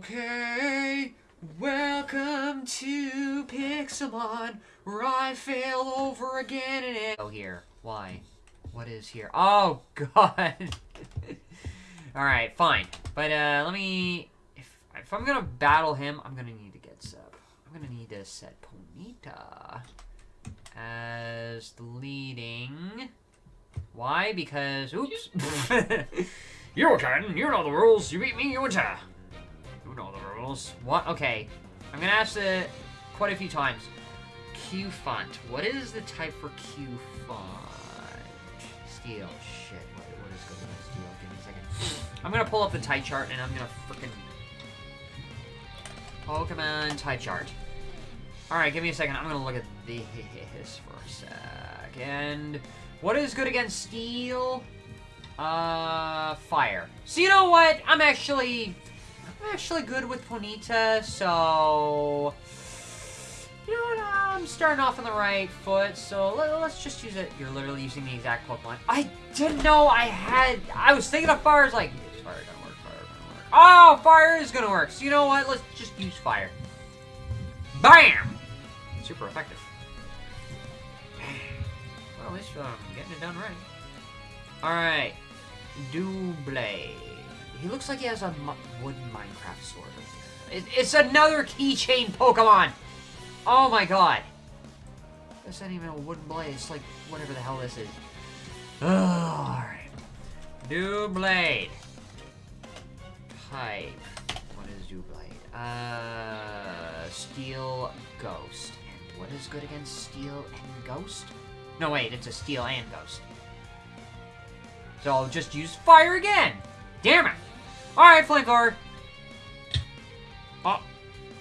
Okay, welcome to Pixelmon, where I fail over again and it. Oh, here. Why? What is here? Oh, God. Alright, fine. But, uh, let me... If, if I'm gonna battle him, I'm gonna need to get up. I'm gonna need to set Ponyta as the leading. Why? Because, oops. you can. You know the rules. You beat me, you win. You know the rules. What? Okay. I'm gonna ask it quite a few times. Q font. What is the type for Q font? Steel. Shit. What, is going on steel? Give me a second. I'm gonna pull up the type chart and I'm gonna freaking Pokemon type chart. Alright, give me a second. I'm gonna look at this for a second. What is good against steel? Uh, fire. So you know what? I'm actually, I'm actually good with Ponyta, so... You know what? I'm starting off on the right foot, so let, us just use it. You're literally using the exact Pokemon. I didn't know I had... I was thinking of fire. Like, is fire gonna work? Fire gonna work? Oh, fire is gonna work. So you know what? Let's just use fire. BAM! Super effective. Well, at least I'm um, getting it done right. Alright. Doublade. He looks like he has a wooden Minecraft sword. It, it's another keychain Pokemon! Oh my god. This ain't even a wooden blade. It's like whatever the hell this is. Alright. Doublade. Type. What is Doublade? Uh, Steel Ghost. And what is good against Steel and Ghost? No, wait, it's a Steel and Ghost. So I'll just use Fire again! Damn it! Alright, Flamethrower! Oh,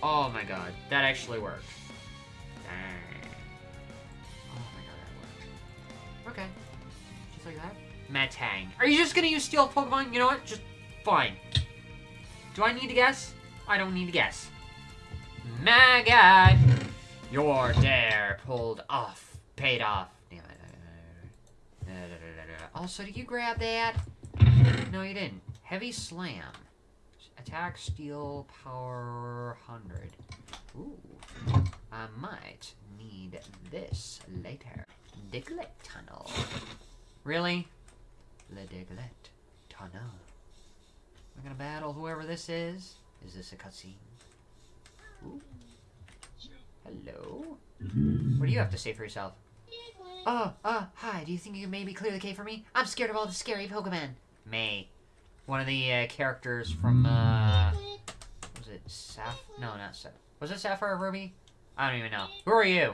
oh my god, that actually worked. Dang. Oh my god, that worked. Okay. Just like that. Metang. Are you just gonna use Steel Pokemon? You know what? Just fine. Do I need to guess? I don't need to guess. My god! Your dare pulled off. Paid off. Also, did you grab that? No, you didn't. Heavy Slam. Attack, Steel, Power, 100. Ooh. I might need this later. Diglett Tunnel. Really? Le Diglett Tunnel. We're gonna battle whoever this is. Is this a cutscene? Ooh. Hello? What do you have to say for yourself? Oh, uh, hi. Do you think you can maybe clear the cave for me? I'm scared of all the scary Pokemon. May. One of the uh, characters from, uh... Was it Saph... No, not Saph... Was it Sapphire or Ruby? I don't even know. Who are you?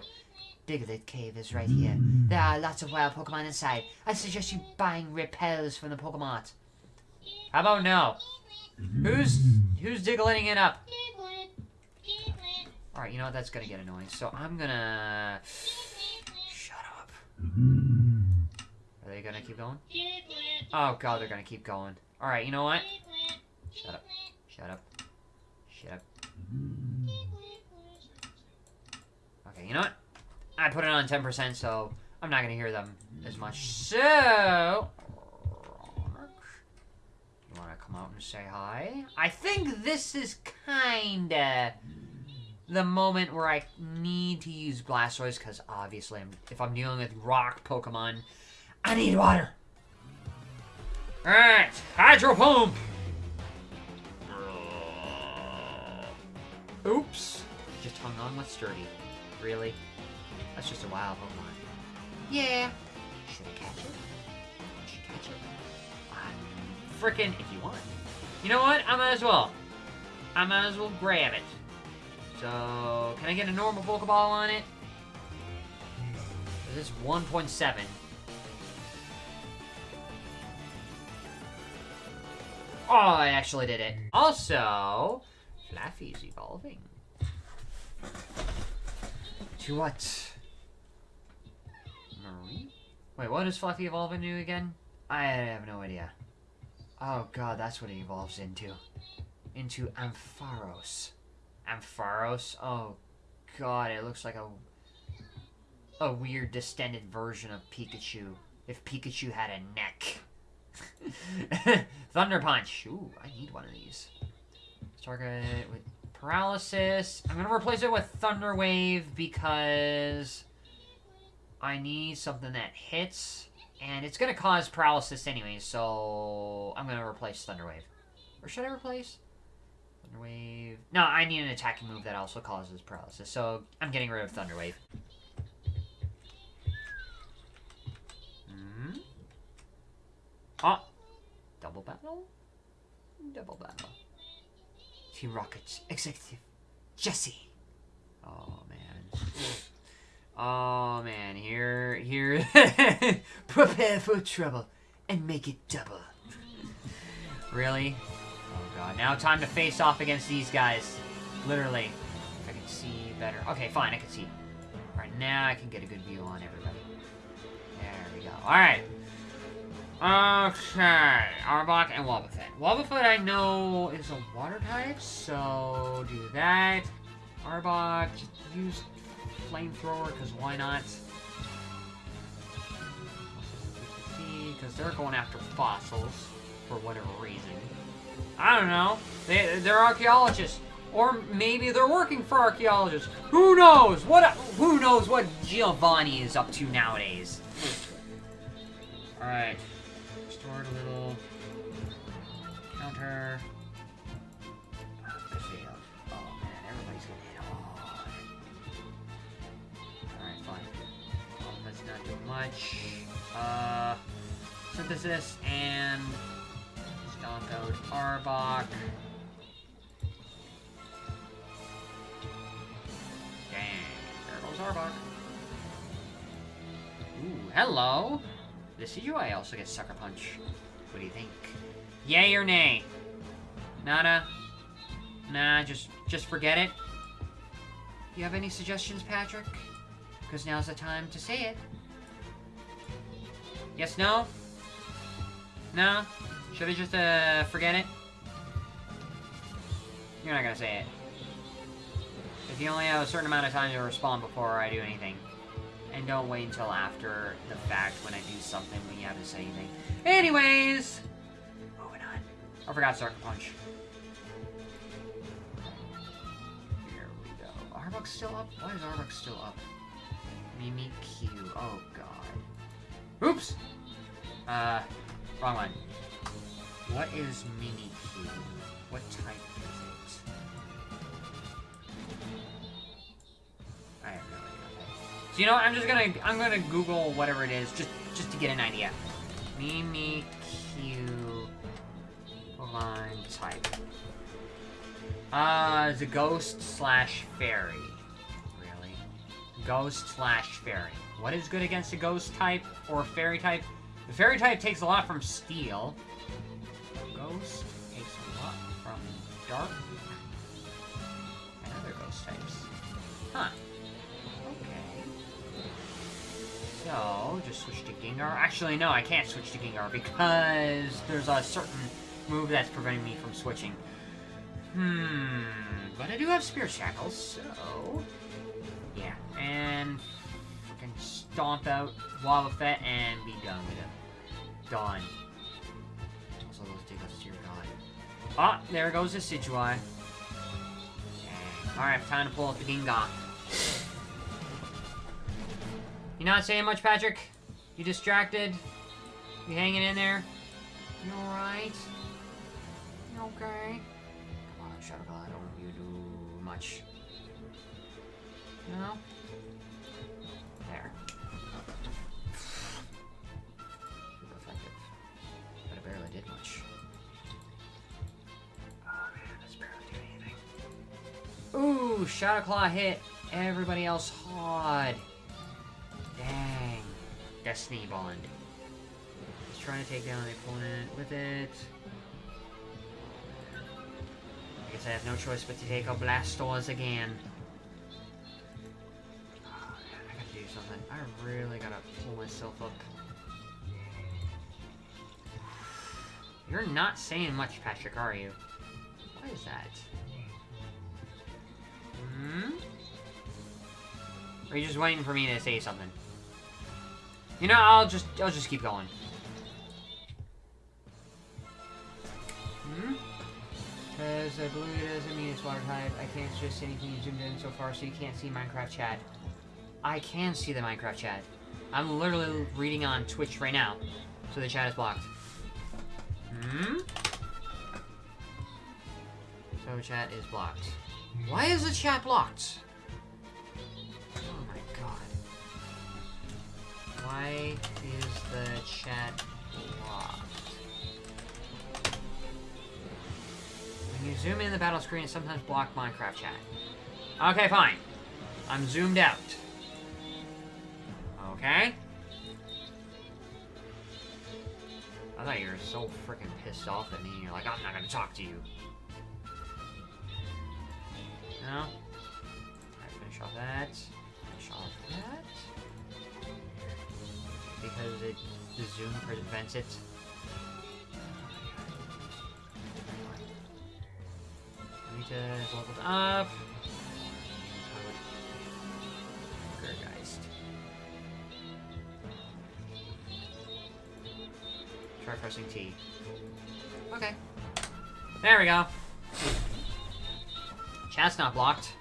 Diglett Cave is right here. There are lots of wild Pokemon inside. I suggest you buying repels from the Pokemon. How about no? Who's who's diggling it up? Alright, you know what? That's gonna get annoying. So I'm gonna... Shut up. Are they gonna keep going? Oh god, they're gonna keep going. Alright, you know what? Shut up. Shut up. Shut up. Okay, you know what? I put it on 10%, so I'm not gonna hear them as much. So... You wanna come out and say hi? I think this is kinda the moment where I need to use Blastoise, because obviously I'm, if I'm dealing with rock Pokemon, I need water. Alright, Hydro Pump! Oops. Just hung on with Sturdy. Really? That's just a wild Pokemon. Yeah. Should I catch it? Should I catch it? I'm freaking, if you want. You know what? I might as well. I might as well grab it. So, can I get a normal Pokeball on it? This is 1.7. Oh, I actually did it. Also, Flaaffy's evolving. To what? Marie? Wait, what does Flaaffy evolve into again? I have no idea. Oh god, that's what he evolves into. Into Ampharos. Ampharos. Oh, God, it looks like a a weird distended version of Pikachu. If Pikachu had a neck. Thunder Punch. Ooh, I need one of these. Target with paralysis. I'm gonna replace it with Thunder Wave because I need something that hits, and it's gonna cause paralysis anyway. So I'm gonna replace Thunder Wave, or should I replace Thunder Wave? No, I need an attacking move that also causes paralysis. So I'm getting rid of Thunder Wave. Ah, double battle. Double battle. Team Rocket's executive, Jessie. Oh man. Oh man, here, here. Prepare for trouble and make it double. really? Oh god. Now time to face off against these guys. Literally. I can see better. Okay, fine, I can see. Alright, now I can get a good view on everybody. There we go. Alright. Okay, Arbok and Wobbuffet. Wobbuffet I know is a water type, so do that. Arbok, use flamethrower, because why not? Because they're going after fossils, for whatever reason. I don't know. They, they're archaeologists. Or maybe they're working for archaeologists. Who knows? What? Who knows what Giovanni is up to nowadays? Alright a little. Counter. failed. Oh man, everybody's gonna hit hard. Alright, fine. Well, let's not do much. Uh, synthesis and stomp out Arbok. Dang, there goes Arbok. Ooh, hello! This is you I also get Sucker Punch. What do you think? Yay or nay? Nada? Nah, just just forget it? You have any suggestions, Patrick? Because now's the time to say it. Yes, no? No? Should I just, uh, forget it? You're not gonna say it. If you only have a certain amount of time to respond before I do anything. And don't wait until after the fact when I do something when you haven't said anything. Anyways, moving on. I forgot Sucker Punch. Here we go. Arbok's still up? Why is Arbok still up? Mimikyu. Oh, God. Oops! Uh, wrong one. What is Mimikyu? What type so you know what? I'm just gonna I'm gonna Google whatever it is just just to get an idea. Mimikyu line type. Uh, the ghost slash fairy. Really? Ghost slash fairy. What is good against a ghost type or fairy type? The fairy type takes a lot from steel. Ghost takes a lot from dark and other ghost types. Huh. So, just switch to Gengar. Actually, no, I can't switch to Gengar because there's a certain move that's preventing me from switching. Hmm, but I do have Spirit Shackles, so... Yeah, and I can stomp out Wobbuffet and be done with it. Done. Also, those tickles to your god. Ah, there goes the Decidueye. Alright, time to pull out the Gengar. You not saying much, Patrick? You distracted? You hanging in there? You alright? You okay? Come on, Shadow God, don't you do much. No? There. Super effective. But it barely did much. Oh man, that's barely doing anything. Ooh, Shadow Claw hit everybody else hard. Destiny Bond. He's trying to take down the opponent with it. I guess I have no choice but to take out Blastoise again. Oh, man, I gotta do something. I really gotta pull myself up. You're not saying much, Patrick, are you? What is that? Hmm? Are you just waiting for me to say something? You know, I'll just I'll just keep going. Hmm? because uh, blue doesn't mean it's water type. I can't just see anything you zoomed in so far, so you can't see Minecraft chat. I can see the Minecraft chat. I'm literally reading on Twitch right now, so the chat is blocked. Hmm? So chat is blocked. Why is the chat blocked? Why is the chat blocked? When you zoom in the battle screen, it sometimes block Minecraft chat. Okay, fine. I'm zoomed out. Okay? I thought you were so freaking pissed off at me. You're like, I'm not gonna talk to you. No? Finish off that. Because it, the zoom prevents it. Rita is leveled up. Gourgeist. Try pressing T. Okay. There we go. Chat's not blocked.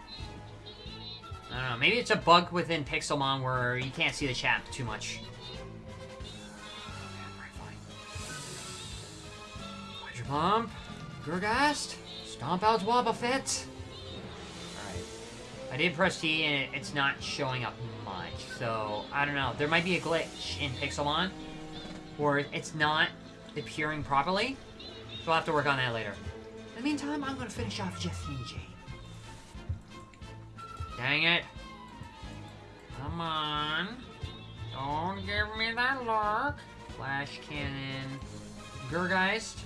I don't know. Maybe it's a bug within Pixelmon where you can't see the chat too much. Pump. Gourgeist. Stomp out Wobbuffet. Alright. I did press T and it's not showing up much. So, I don't know. There might be a glitch in Pixelmon where it's not appearing properly. So I'll have to work on that later. In the meantime, I'm going to finish off Jeff J. Dang it. Come on. Don't give me that look. Flash Cannon. Gourgeist.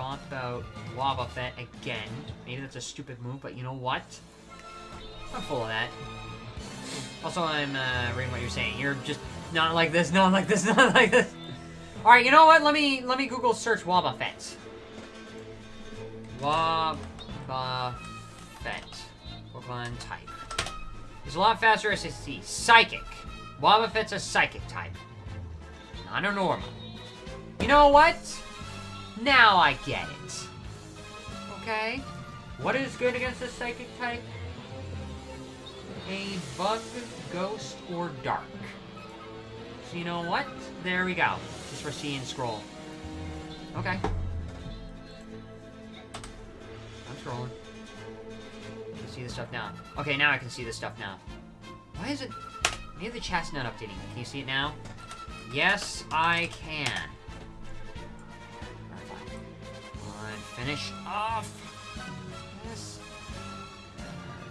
Stomp out Wobbuffet again. Maybe that's a stupid move, but you know what? I'm full of that. Also, I'm uh, reading what you're saying. You're just not like this, not like this, not like this. All right, you know what? Let me let me Google search Wobbuffet. Wobbuffet. Pokemon type. It's a lot faster SSD. Psychic. Wobbuffet's a psychic type. Not a normal. You know what? Now I get it. Okay. What is good against a psychic type? A bug, ghost, or dark. So you know what? There we go. Just for seeing scroll. Okay. I'm scrolling. I can see the stuff now. Okay, now I can see the stuff now. Why is it... Maybe the chat's not updating. Can you see it now? Yes, I can. Finish off. Yes.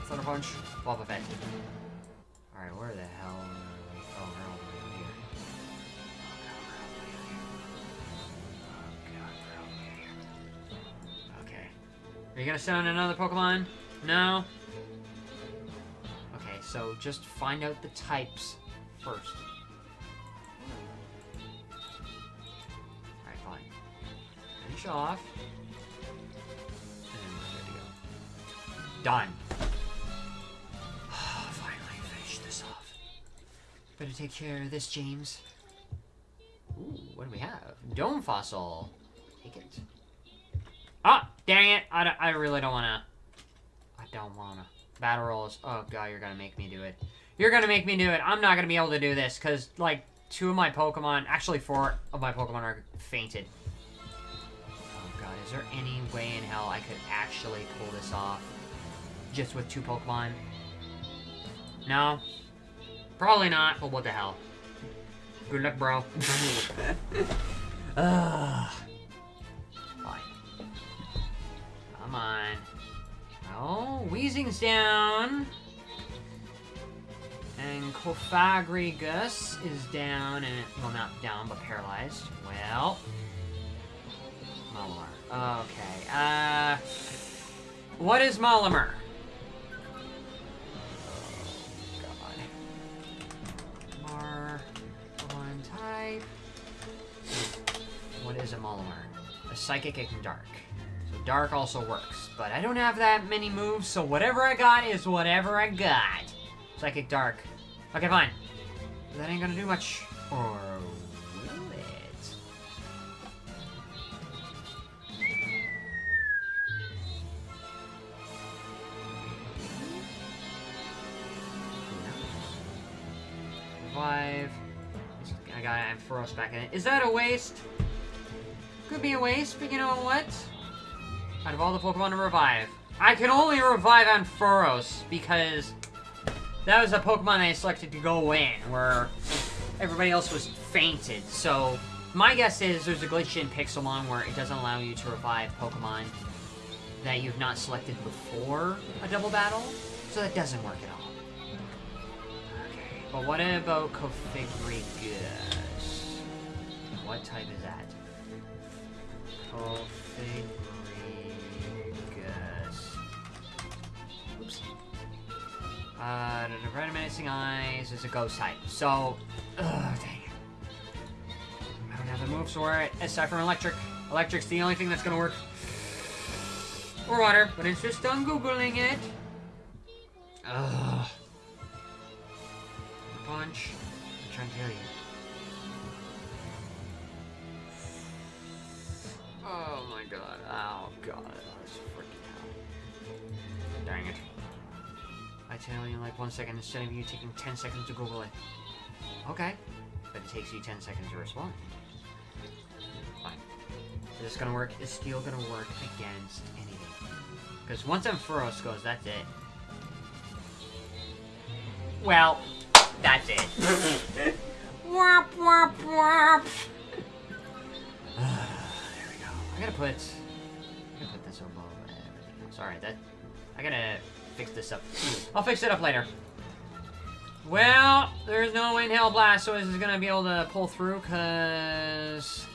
Thunder Punch. Boba Fett. Alright, where the hell are we? Oh, we're over here. Okay. Are you gonna summon another Pokemon? No? Okay, so just find out the types first. Alright, fine. Finish off. Done. Finally finished this off. Better take care of this, James. Ooh, what do we have? Dome Fossil. Take it. Ah, dang it. I, I really don't want to. I don't want to. Battle rolls. Oh, God, you're going to make me do it. You're going to make me do it. I'm not going to be able to do this because, like, two of my Pokemon, actually four of my Pokemon are fainted. Oh, God, is there any way in hell I could actually pull this off just with two Pokemon? No? Probably not, but what the hell. Good luck, bro. Ugh. Fine. Come on. Oh, Weezing's down. And Cofagrigus is down, and well, not down, but paralyzed. Well, Malamar. Okay. Uh, what is Malamar? a Molinar. A Psychic and Dark. So Dark also works, but I don't have that many moves, so whatever I got is whatever I got. Psychic Dark. Okay, fine. That ain't gonna do much. Or will it? Five. I got. I back in it. Is that a waste? Could be a waste, but you know what? Out of all the Pokemon to revive, I can only revive on Ampharos because that was a Pokemon I selected to go in, where everybody else was fainted. So my guess is there's a glitch in Pixelmon where it doesn't allow you to revive Pokemon that you've not selected before a double battle. So that doesn't work at all. Okay, but what about Cofagrigus? What type is that? Oops. Uh, the Red Menacing Eyes is a ghost type. So, ugh, dang it. I don't have the moves for it. Aside from electric. Electric's the only thing that's gonna work. Or water, but it's just on Googling it. Ugh. Punch. I'm trying to tell you. I tell you in like one second instead of you taking 10 seconds to Google it. Okay. But it takes you 10 seconds to respond. Fine. Is this gonna work? It's still gonna work against anything. Because once Ampharos goes, that's it. Well, that's it. womp, womp, womp. there we go. I gotta put... I gotta put this above everything else. Alright, that... I gotta fix this up. I'll fix it up later. Well, there's no way in hell Blastoise is gonna be able to pull through, cause...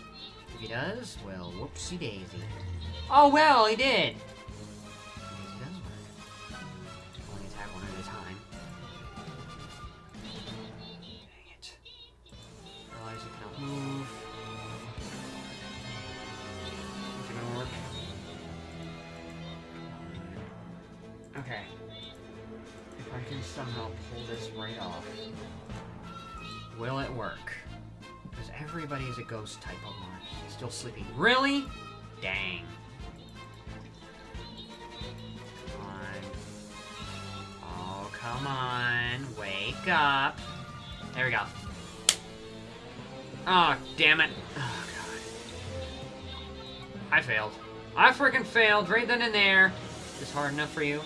If he does, well, whoopsie daisy. Oh, well, he did! I can somehow pull this right off, will it work? Because everybody is a ghost type Pokemon. Still sleeping. Really? Dang. Come on. Oh, come on. Wake up. There we go. Oh, damn it. Oh, God. I failed. I freaking failed right then and there. Is this hard enough for you?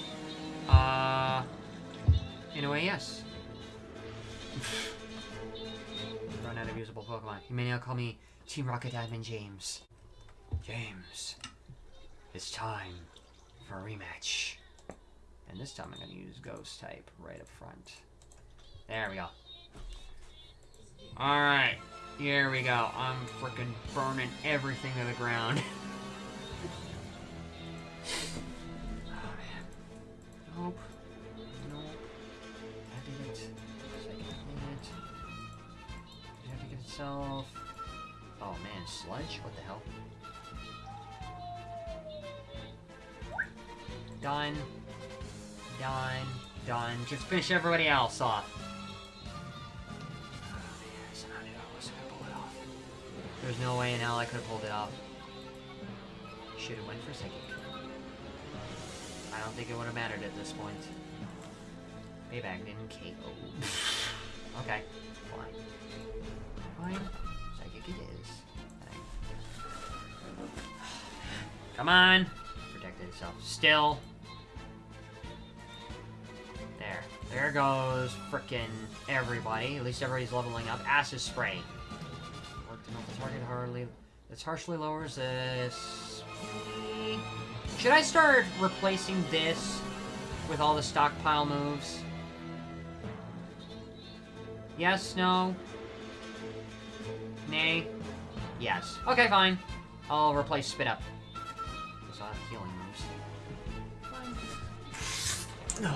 In a way, yes. Run out of usable Pokemon. You may now call me Team Rocket Admin James. James, it's time for a rematch. And this time I'm gonna use Ghost type right up front. There we go. Alright, here we go. I'm freaking burning everything to the ground. Just finish everybody else off. There's no way in hell I could have pulled it off. Should have went for a psychic. I don't think it would have mattered at this point. Maybach didn't KO. okay, fine. Fine. Psychic it is. Come on! Protected itself. Still. There. Goes frickin' everybody. At least everybody's leveling up. Acid Spray. Work to melt the target hardly. This harshly lowers this. Should I start replacing this with all the stockpile moves? Yes, no? Nay? Yes. Okay, fine. I'll replace Spit Up. Because I have healing moves. Fine.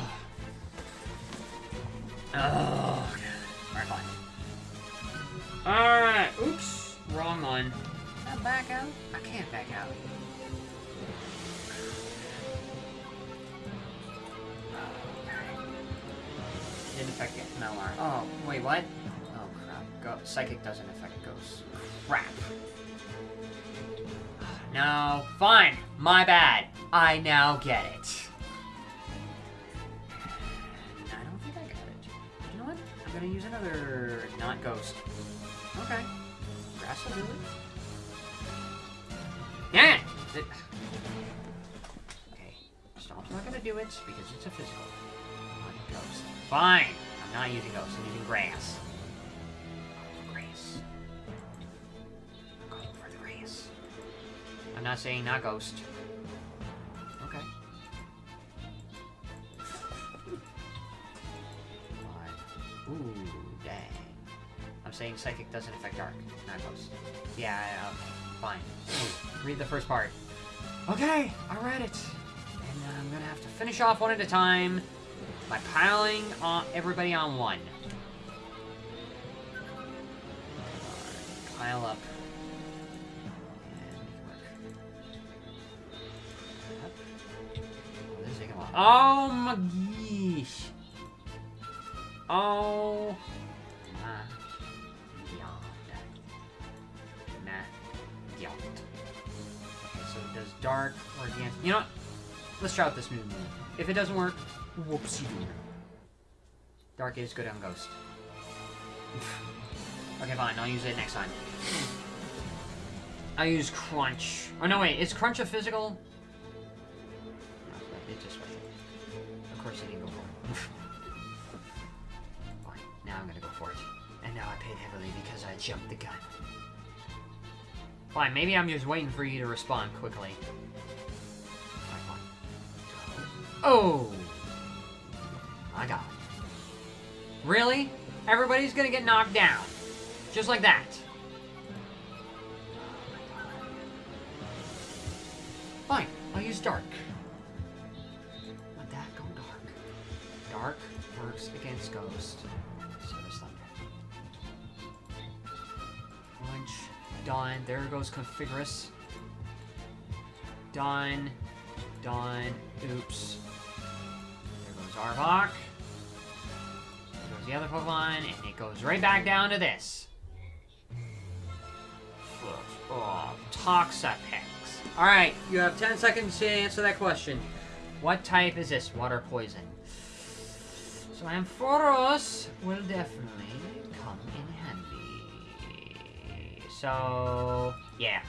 Oh, Alright, fine. Alright, oops. Wrong one. Can I back out? I can't back out. Didn't affect it. Melar. Oh, wait, what? Oh, crap. Go Psychic doesn't affect ghosts. Crap. No, fine. My bad. I now get it. Another not ghost. Okay. Grass will do it. Yeah! It- Okay. Stomp's not gonna do it because it's a physical. Not ghost. Fine! I'm not using ghost, I'm using grass. Grass. I'm going for the grass. I'm not saying not ghost. Okay. Ooh, saying psychic doesn't affect dark, not ghost. Yeah, okay, fine. Read the first part. Okay, I read it. And uh, I'm gonna have to finish off one at a time by piling on everybody on one. Pile up. Oh my gosh. Oh dark or against. You know what? Let's try out this new move. If it doesn't work, whoopsie doo. Dark is good on Ghost. okay, fine. I'll use it next time. I'll use Crunch. Oh, no, wait. Is Crunch a physical? No, it just. Of course, I didn't go for it. Fine. Now I'm gonna go for it. And now I paid heavily because I jumped the gun. Fine, maybe I'm just waiting for you to respond quickly. Oh! My god. Really? Everybody's gonna get knocked down. Just like that. Fine, I'll use dark. Let that go dark. Dark works against ghost. Done. There goes Configurus. Done. Done. Oops. There goes Arbok. There goes the other Pokemon, and it goes right back down to this. Oh, Toxapex. Alright, you have 10 seconds to answer that question. What type is this? Water poison. So Ampharos will definitely come in handy. So, yeah.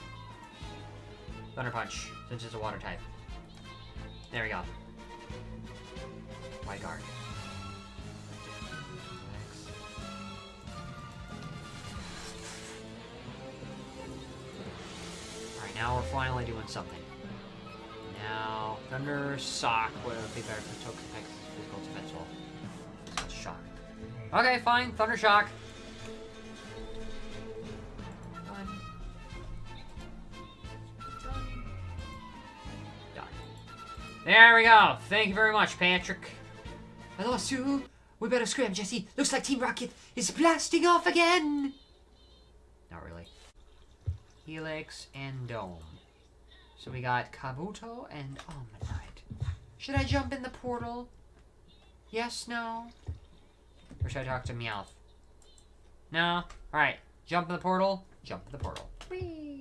Thunder Punch, since it's a water type. There we go. White guard. Alright, now we're finally doing something. Now, Thunder Shock would be better for Toxapex physical defense. Shock. Okay, fine. Thunder Shock. There we go. Thank you very much, Patrick. I lost you. We better scram, Jessie. Looks like Team Rocket is blasting off again. Not really. Helix and Dome. So we got Kabuto and Omanyte. Should I jump in the portal? Yes, no? Or should I talk to Meowth? No? Alright. Jump in the portal. Jump in the portal. Whee!